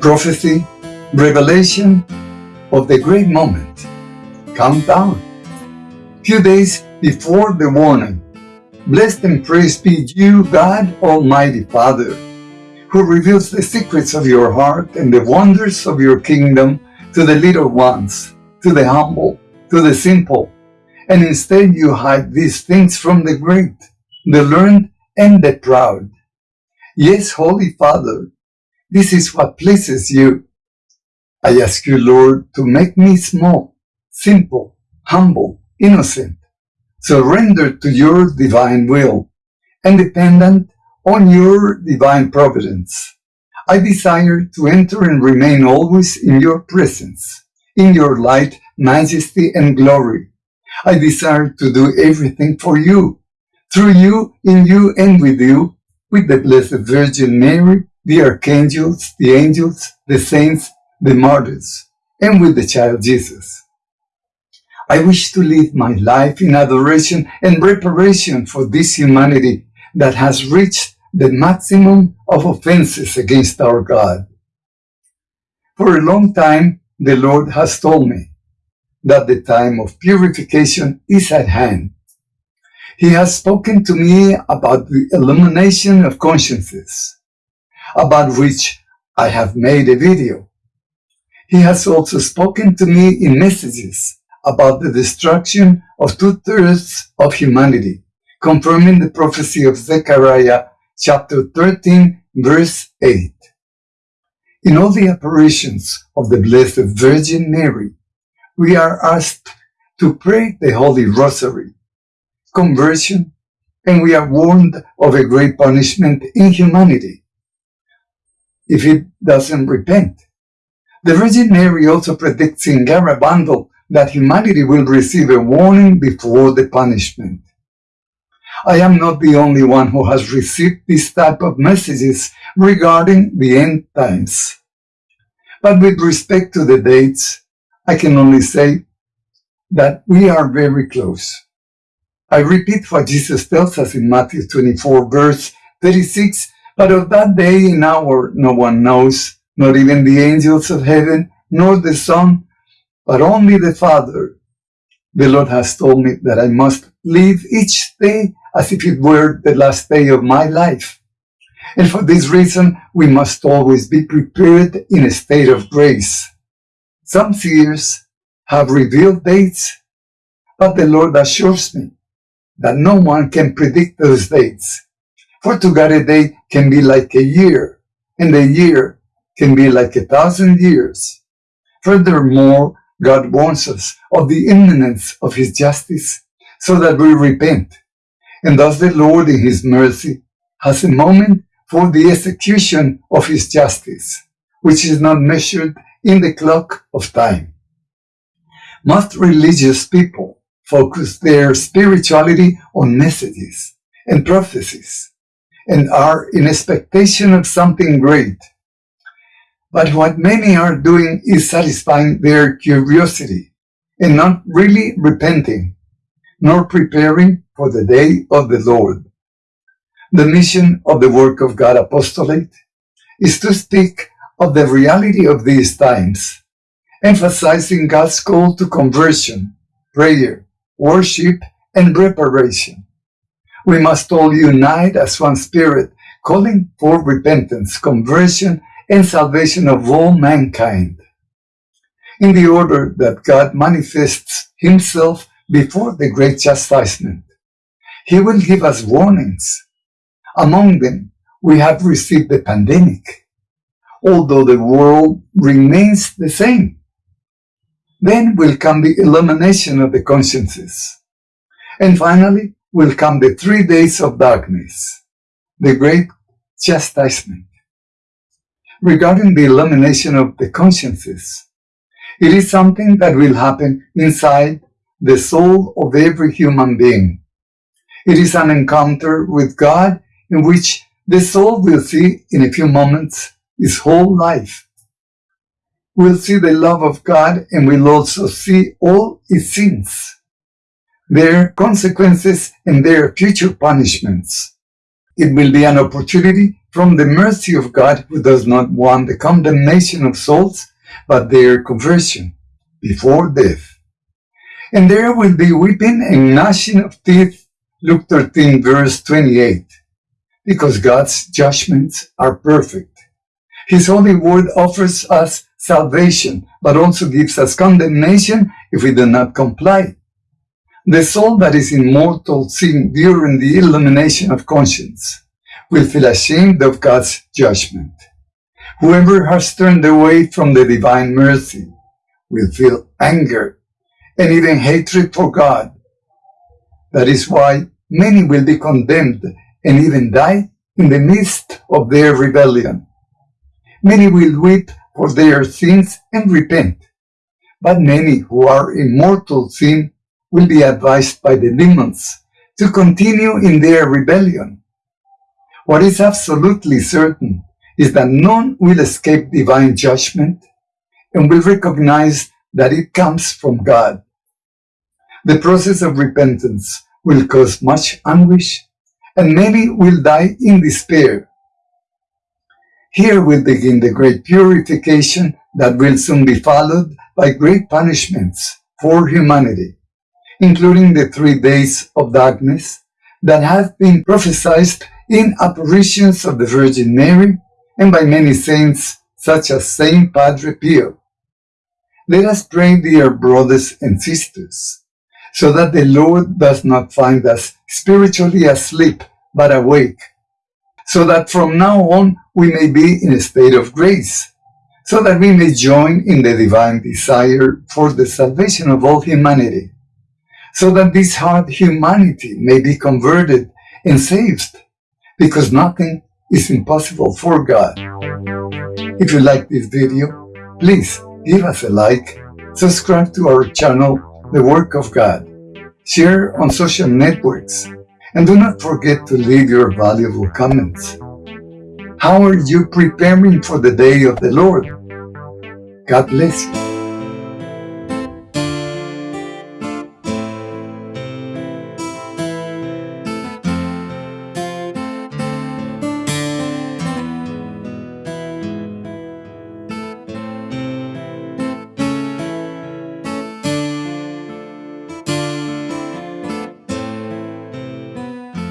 prophecy, revelation of the great moment. Countdown. Few days before the warning. Blessed and praised be you, God Almighty Father, who reveals the secrets of your heart and the wonders of your kingdom to the little ones, to the humble, to the simple. And instead you hide these things from the great, the learned, and the proud. Yes, Holy Father, this is what pleases you. I ask you, Lord, to make me small, simple, humble, innocent, surrendered to your divine will, and dependent on your divine providence. I desire to enter and remain always in your presence, in your light, majesty, and glory. I desire to do everything for you, through you, in you, and with you, with the Blessed Virgin Mary, the archangels, the angels, the saints, the martyrs, and with the child Jesus. I wish to live my life in adoration and reparation for this humanity that has reached the maximum of offenses against our God. For a long time, the Lord has told me that the time of purification is at hand. He has spoken to me about the illumination of consciences, about which I have made a video. He has also spoken to me in messages about the destruction of two-thirds of humanity, confirming the prophecy of Zechariah chapter 13, verse 8. In all the apparitions of the Blessed Virgin Mary, we are asked to pray the Holy Rosary, conversion, and we are warned of a great punishment in humanity if it doesn't repent. The Virgin Mary also predicts in Garabandal that humanity will receive a warning before the punishment. I am not the only one who has received this type of messages regarding the end times. But with respect to the dates, I can only say that we are very close. I repeat what Jesus tells us in Matthew 24 verse 36, but of that day and hour no one knows, not even the angels of heaven, nor the Son, but only the Father. The Lord has told me that I must live each day as if it were the last day of my life. And for this reason, we must always be prepared in a state of grace. Some seers have revealed dates, but the Lord assures me that no one can predict those dates. For to God a day can be like a year, and a year can be like a thousand years. Furthermore, God warns us of the imminence of His justice so that we repent. And thus the Lord in His mercy has a moment for the execution of His justice, which is not measured in the clock of time. Most religious people focus their spirituality on messages and prophecies and are in expectation of something great but what many are doing is satisfying their curiosity and not really repenting, nor preparing for the day of the Lord. The mission of the Work of God Apostolate is to speak of the reality of these times, emphasizing God's call to conversion, prayer, worship, and reparation. We must all unite as one spirit, calling for repentance, conversion, and salvation of all mankind, in the order that God manifests himself before the great chastisement. He will give us warnings. Among them, we have received the pandemic, although the world remains the same. Then will come the illumination of the consciences. And finally will come the three days of darkness, the great chastisement regarding the illumination of the consciences. It is something that will happen inside the soul of every human being. It is an encounter with God in which the soul will see in a few moments its whole life. We'll see the love of God and will also see all its sins, their consequences and their future punishments. It will be an opportunity from the mercy of God who does not want the condemnation of souls, but their conversion before death. And there will be weeping and gnashing of teeth, Luke 13 verse 28, because God's judgments are perfect. His holy word offers us salvation, but also gives us condemnation if we do not comply. The soul that is in mortal sin during the illumination of conscience will feel ashamed of God's judgment. Whoever has turned away from the divine mercy will feel anger and even hatred for God. That is why many will be condemned and even die in the midst of their rebellion. Many will weep for their sins and repent, but many who are in mortal sin will be advised by the demons to continue in their rebellion. What is absolutely certain is that none will escape divine judgment and will recognize that it comes from God. The process of repentance will cause much anguish, and many will die in despair. Here will begin the great purification that will soon be followed by great punishments for humanity, including the three days of darkness that have been prophesied in apparitions of the Virgin Mary and by many saints such as Saint Padre Pio. Let us pray, dear brothers and sisters, so that the Lord does not find us spiritually asleep but awake, so that from now on we may be in a state of grace, so that we may join in the divine desire for the salvation of all humanity, so that this hard humanity may be converted and saved, because nothing is impossible for God. If you like this video, please give us a like, subscribe to our channel, The Work of God, share on social networks, and do not forget to leave your valuable comments. How are you preparing for the day of the Lord? God bless you.